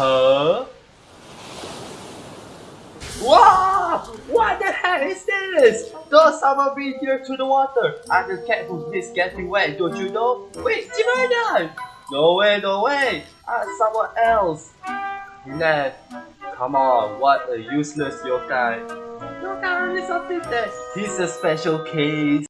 Huh? Wow! What the hell is this? Does someone be here to the water? I'm the cat who is getting wet, don't you know? Wait, Jimena! No way, no way! I'm someone else! Ned, come on, what a useless yokai. Yokai is something fitness. he's a special case.